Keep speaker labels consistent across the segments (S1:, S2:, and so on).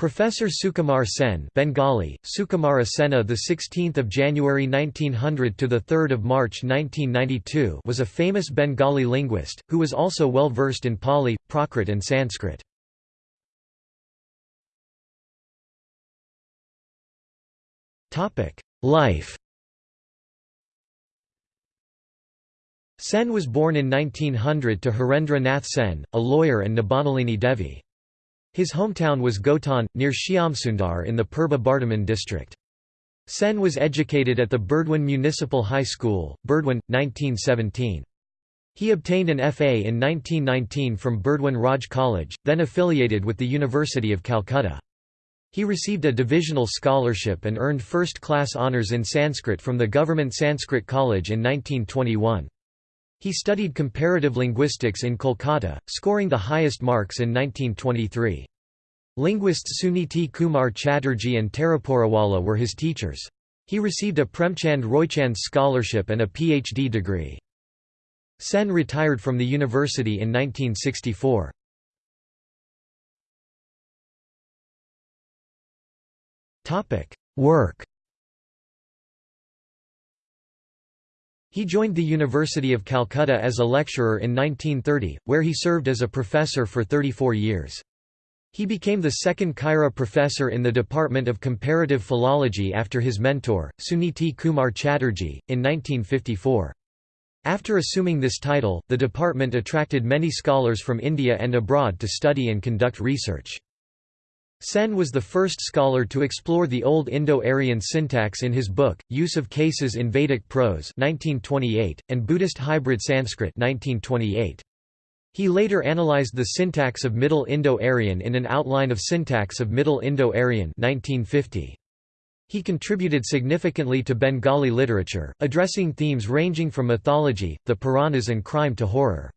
S1: Professor Sukumar Sen Bengali, Sukumara Sena the 16th of January 1900 to the 3rd of March 1992 was a famous Bengali linguist, who was also well versed in Pali, Prakrit and Sanskrit. Life Sen was born in 1900 to Harendra Nath Sen, a lawyer and Nibanalini Devi. His hometown was Gotan, near Shyamsundar in the Purba Bardhaman district. Sen was educated at the Burdwan Municipal High School, Burdwan, 1917. He obtained an FA in 1919 from Burdwan Raj College, then affiliated with the University of Calcutta. He received a divisional scholarship and earned first-class honours in Sanskrit from the Government Sanskrit College in 1921. He studied comparative linguistics in Kolkata, scoring the highest marks in 1923. Linguists Suniti Kumar Chatterjee and Taraporawala were his teachers. He received a Premchand Roychand scholarship and a PhD degree. Sen retired from the university in 1964. Work He joined the University of Calcutta as a lecturer in 1930, where he served as a professor for 34 years. He became the second Khaira professor in the Department of Comparative Philology after his mentor, Suniti Kumar Chatterjee, in 1954. After assuming this title, the department attracted many scholars from India and abroad to study and conduct research. Sen was the first scholar to explore the Old Indo-Aryan syntax in his book, Use of Cases in Vedic Prose 1928, and Buddhist Hybrid Sanskrit 1928. He later analyzed the syntax of Middle Indo-Aryan in an outline of syntax of Middle Indo-Aryan 1950. He contributed significantly to Bengali literature, addressing themes ranging from mythology, the Puranas and crime to horror.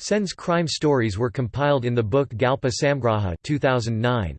S1: Sen's crime stories were compiled in the book Galpa Samgraha 2009.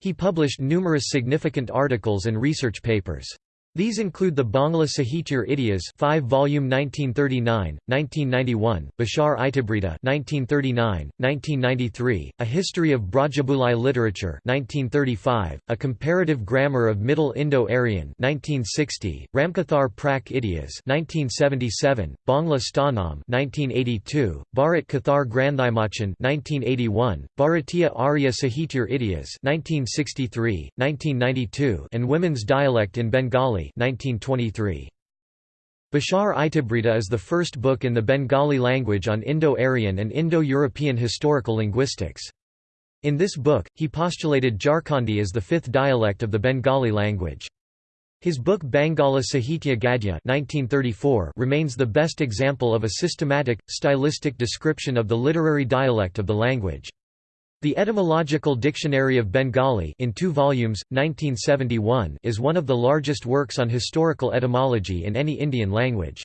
S1: He published numerous significant articles and research papers. These include the Bangla Sahitya Itihas 5 volume 1939, 1991, Bashar Itibrita 1939, 1993, A History of Brajabulai Literature 1935, A Comparative Grammar of Middle Indo-Aryan 1960, Ramkathar Prak Itihas 1977, Bangla Stanam 1982, Bharat Kathar Grandhimachan 1981, Bharatiya Arya Sahitya Itihas 1963, 1992 and Women's Dialect in Bengali 1923. Bashar Itibrita is the first book in the Bengali language on Indo-Aryan and Indo-European historical linguistics. In this book, he postulated Jharkhandi as the fifth dialect of the Bengali language. His book Bangala Sahitya Gadya 1934 remains the best example of a systematic, stylistic description of the literary dialect of the language. The Etymological Dictionary of Bengali in two volumes, 1971 is one of the largest works on historical etymology in any Indian language.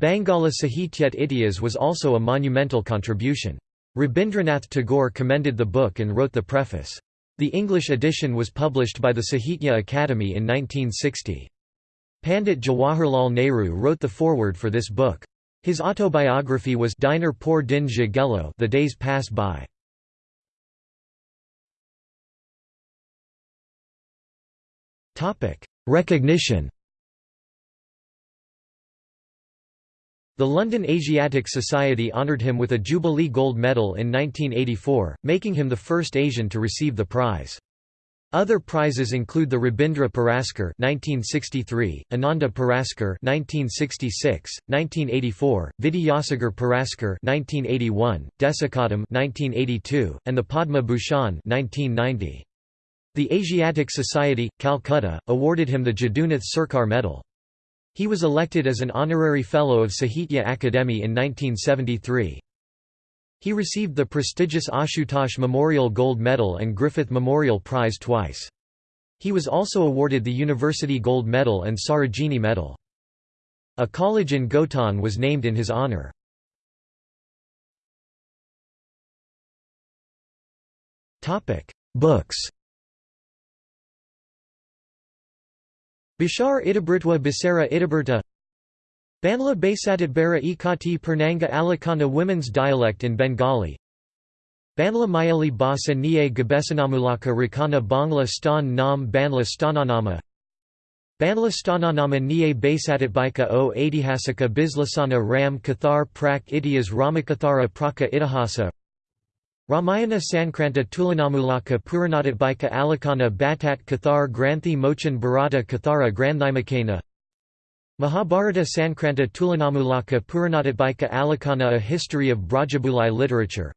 S1: Bangala Sahityat Itihas was also a monumental contribution. Rabindranath Tagore commended the book and wrote the preface. The English edition was published by the Sahitya Akademi in 1960. Pandit Jawaharlal Nehru wrote the foreword for this book. His autobiography was Diner Por Din The Days Pass By. Recognition The London Asiatic Society honoured him with a Jubilee Gold Medal in 1984, making him the first Asian to receive the prize. Other prizes include the Rabindra Puraskar (1963), Ananda Puraskar (1966), 1984, Vidyasagar Puraskar (1981), Desikatam (1982), and the Padma Bhushan (1990). The Asiatic Society, Calcutta, awarded him the Jadunath Sarkar Medal. He was elected as an honorary fellow of Sahitya Akademi in 1973. He received the prestigious Ashutosh Memorial Gold Medal and Griffith Memorial Prize twice. He was also awarded the University Gold Medal and Sarojini Medal. A college in Gotan was named in his honor. Books Bashar Itabritwa Basara Idiberta Banla Basatitbara Ikati Pernanga Alakana Women's dialect in Bengali. Banla Mayali Basa Niye Gabesanamulaka Rakana Bangla Stan Nam Banla Stananama. Banla Stananama Niye Basatatbika o Adihasaka Bislasana Ram Kathar Prak Idias Ramakathara Praka Itihasa Ramayana Sankranta Tulanamulaka Puranatatbika Alakana Batat Kathar Granthi Mochan Bharata Kathara Granthimakana Mahabharata Sankranta Tulanamulaka Puranatatbika Alakana A History of Brajabulai Literature.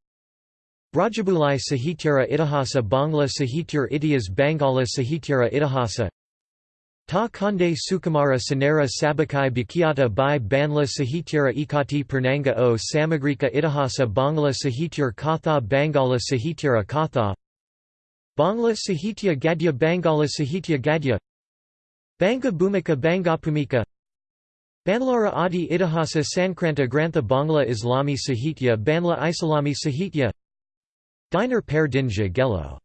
S1: Brajabulai Sahityara Itihasa Bangla Sahityar Itias Bangala Sahityara Itihasa Ta Kande Sukumara Sanera Sabakai Bikiata Bai Banla Sahityara Ikati Pernanga o Samagrika Itihasa Bangla Sahityar Katha Bangala Sahityara Katha Bangla Sahitya Gadya Bangala Sahitya Gadya Banga Bhumika Bangapumika Banlara Adi Itihasa Sankranta Grantha Bangla Islami Sahitya Banla Islami Sahitya Diner Per Dinja Gelo